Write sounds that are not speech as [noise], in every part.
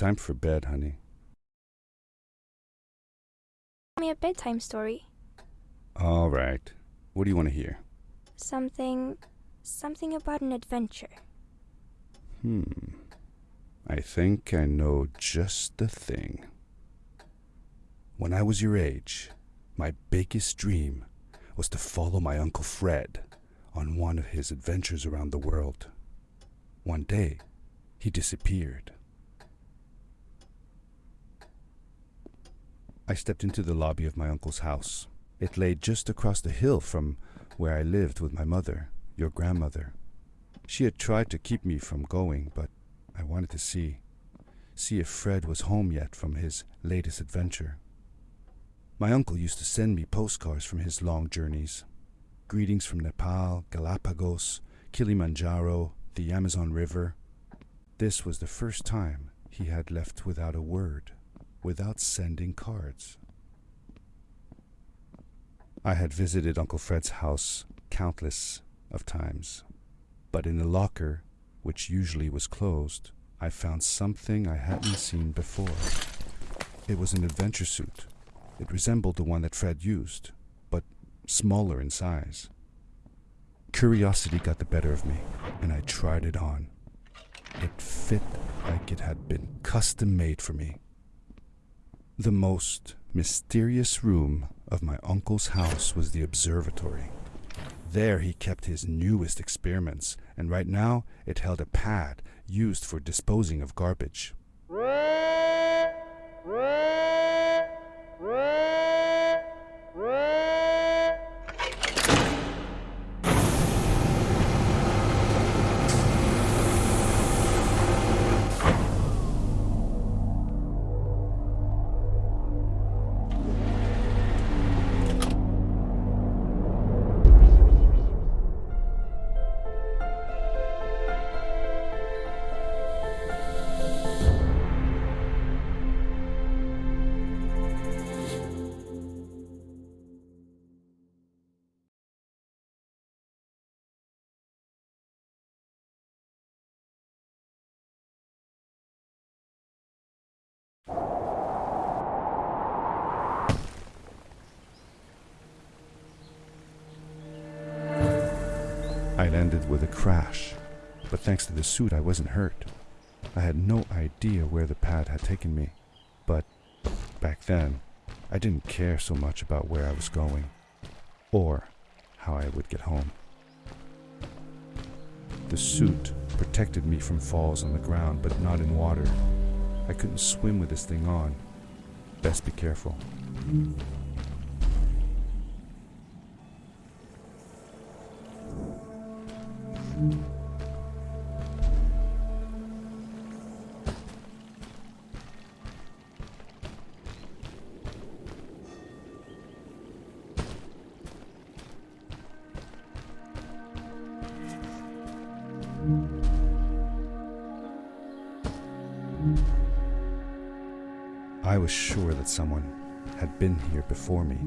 Time for bed, honey. Tell me a bedtime story. All right. What do you want to hear? Something. something about an adventure. Hmm. I think I know just the thing. When I was your age, my biggest dream was to follow my Uncle Fred on one of his adventures around the world. One day, he disappeared. I stepped into the lobby of my uncle's house. It lay just across the hill from where I lived with my mother, your grandmother. She had tried to keep me from going, but I wanted to see. See if Fred was home yet from his latest adventure. My uncle used to send me postcards from his long journeys. Greetings from Nepal, Galapagos, Kilimanjaro, the Amazon River. This was the first time he had left without a word, without sending cards. I had visited Uncle Fred's house countless of times, but in the locker, which usually was closed, I found something I hadn't seen before. It was an adventure suit. It resembled the one that Fred used, but smaller in size. Curiosity got the better of me, and I tried it on. It fit like it had been custom made for me. The most mysterious room of my uncle's house was the observatory. There he kept his newest experiments, and right now it held a pad used for disposing of garbage. I landed with a crash, but thanks to the suit, I wasn't hurt. I had no idea where the pad had taken me, but back then, I didn't care so much about where I was going or how I would get home. The suit protected me from falls on the ground, but not in water. I couldn't swim with this thing on. Best be careful. I was sure that someone had been here before me.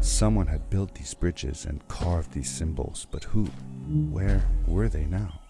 Someone had built these bridges and carved these symbols, but who? Where were they now?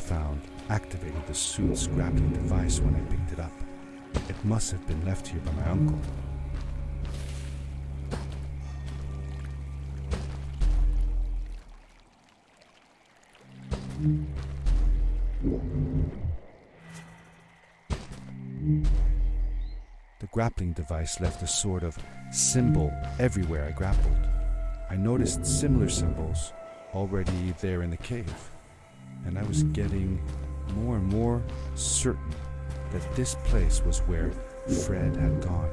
Found activated the suit's grappling device when I picked it up. It must have been left here by my uncle. The grappling device left a sort of symbol everywhere I grappled. I noticed similar symbols already there in the cave, and I was getting more and more certain that this place was where Fred had gone.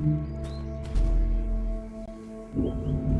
Thank you.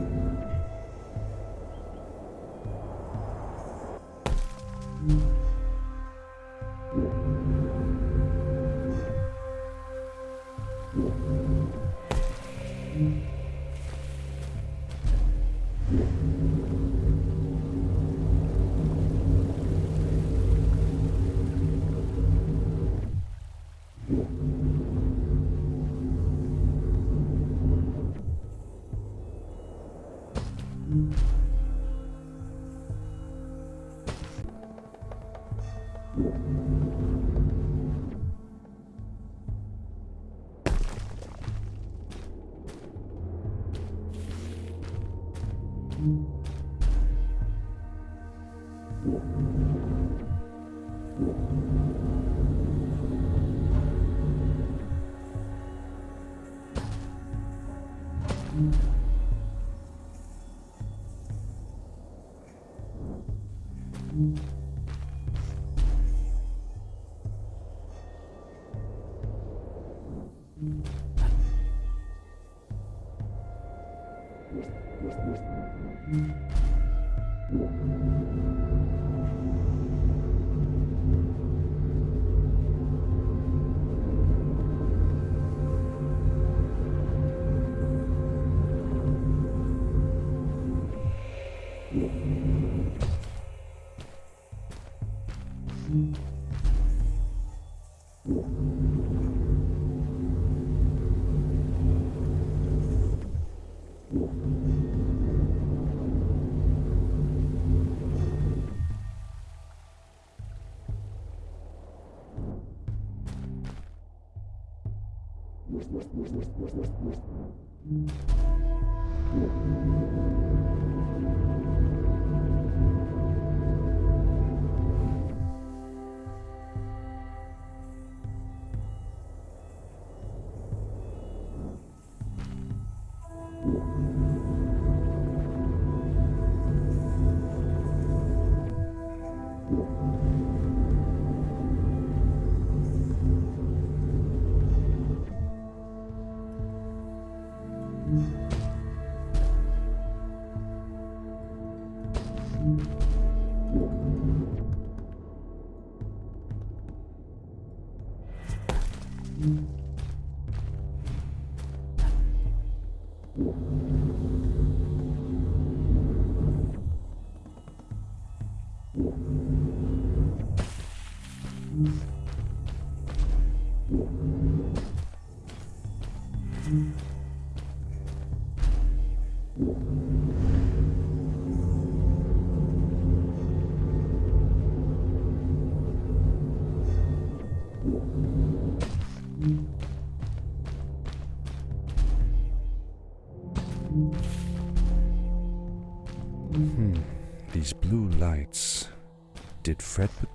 Hmm.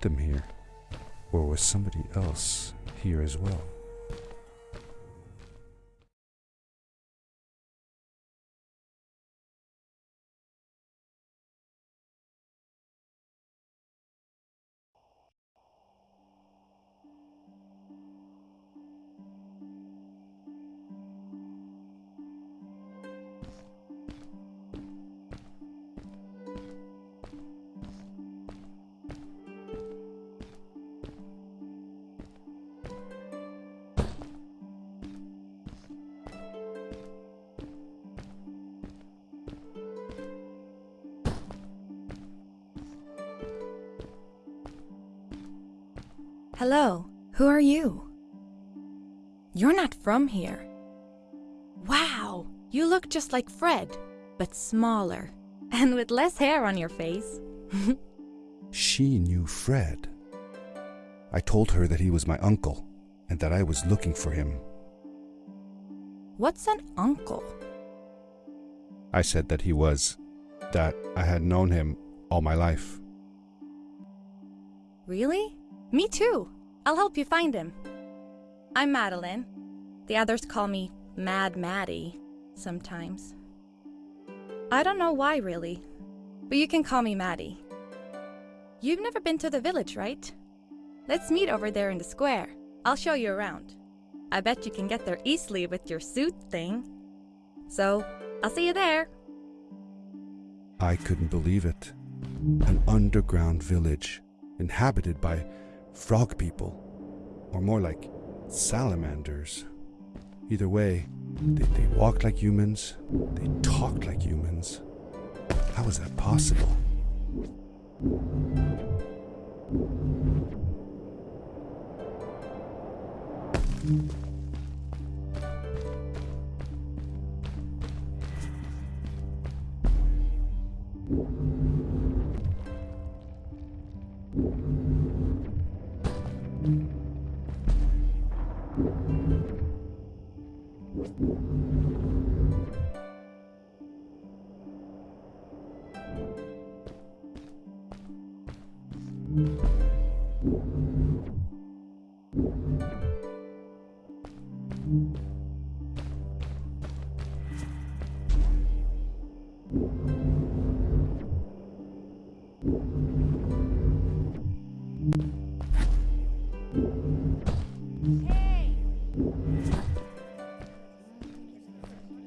Them here? Or was somebody else here as well? Hello, who are you? You're not from here. Wow, you look just like Fred, but smaller, [laughs] and with less hair on your face. [laughs] She knew Fred. I told her that he was my uncle and that I was looking for him. What's an uncle? I said that he was, that I had known him all my life. Really? Me too. I'll help you find him. I'm Madeline. The others call me Mad Maddie sometimes. I don't know why, really, but you can call me Maddie. You've never been to the village, right? Let's meet over there in the square. I'll show you around. I bet you can get there easily with your suit thing. So, I'll see you there. I couldn't believe it. An underground village inhabited by frog people, or more like salamanders. Either way, they, they walked like humans, they talked like humans. How is that possible?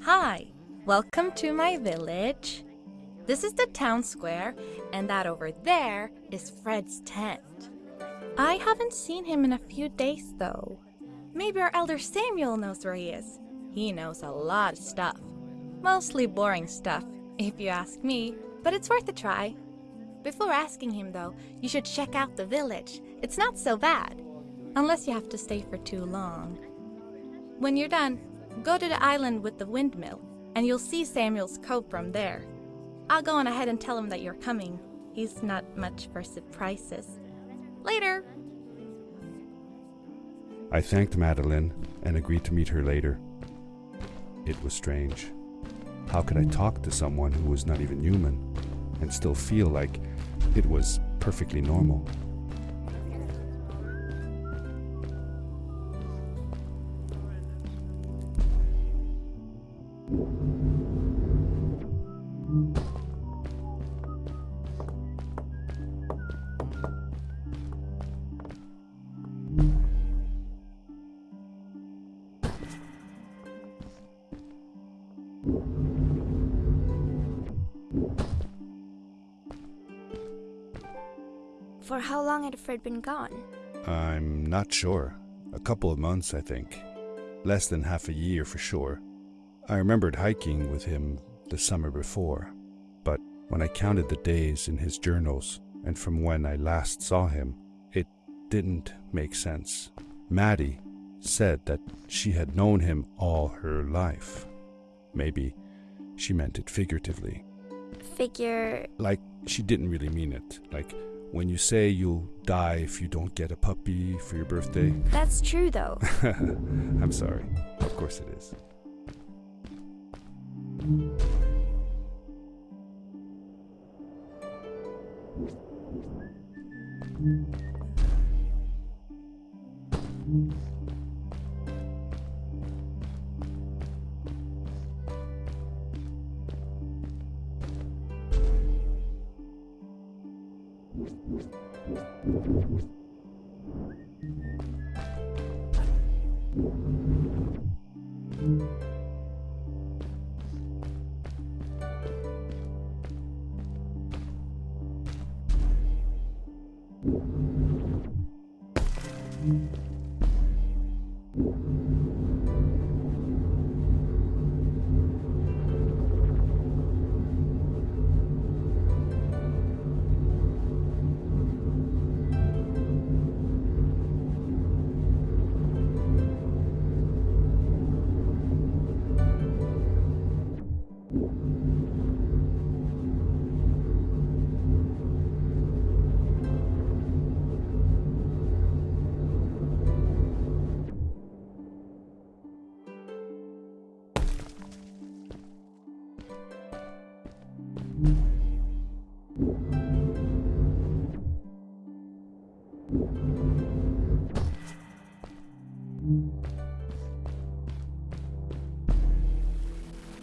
Hi, welcome to my village. This is the town square, and that over there is Fred's tent. I haven't seen him in a few days, though. Maybe our elder Samuel knows where he is. He knows a lot of stuff. Mostly boring stuff, if you ask me, but it's worth a try. Before asking him, though, you should check out the village. It's not so bad, unless you have to stay for too long. When you're done, go to the island with the windmill, and you'll see Samuel's cove from there. I'll go on ahead and tell him that you're coming. He's not much for surprises. Later! I thanked Madeline and agreed to meet her later. It was strange. How could I talk to someone who was not even human and still feel like it was perfectly normal? For how long had Fred been gone? I'm not sure. A couple of months, I think. Less than half a year for sure. I remembered hiking with him the summer before, but when I counted the days in his journals and from when I last saw him, it didn't make sense. Maddie said that she had known him all her life. Maybe she meant it figuratively. Figure. Like she didn't really mean it. Like when you say you'll die if you don't get a puppy for your birthday. [laughs] That's true, though. I'm sorry. Of course it is.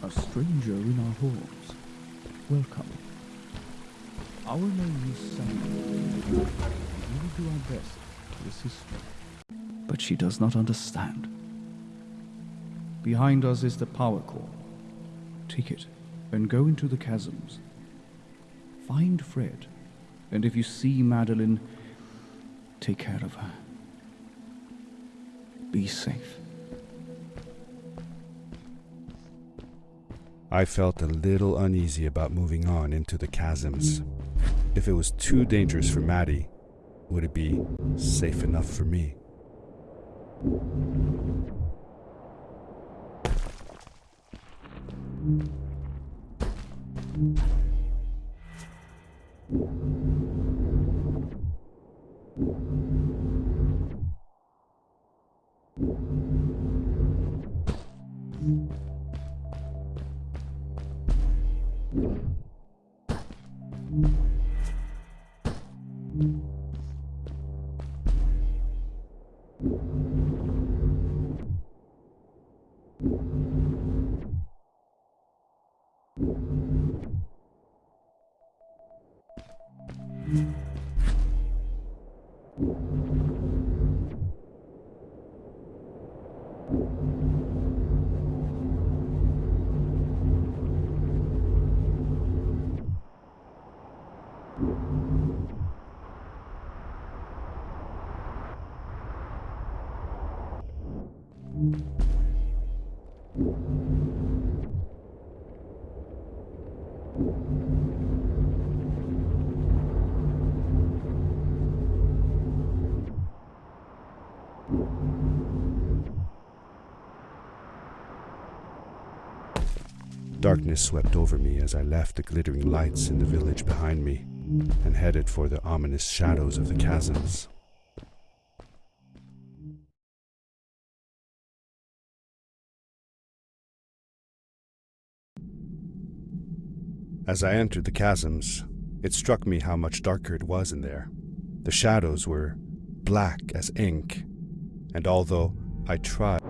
A stranger in our halls. Welcome. Our name is Samuel. We will do our best to assist you. But she does not understand. Behind us is the power core. Take it and go into the chasms. Find Fred, and if you see Madeline, take care of her. Be safe. I felt a little uneasy about moving on into the chasms. If it was too dangerous for Maddie, would it be safe enough for me? Mm-hmm. Darkness swept over me as I left the glittering lights in the village behind me and headed for the ominous shadows of the chasms. As I entered the chasms, it struck me how much darker it was in there. The shadows were black as ink, and although I tried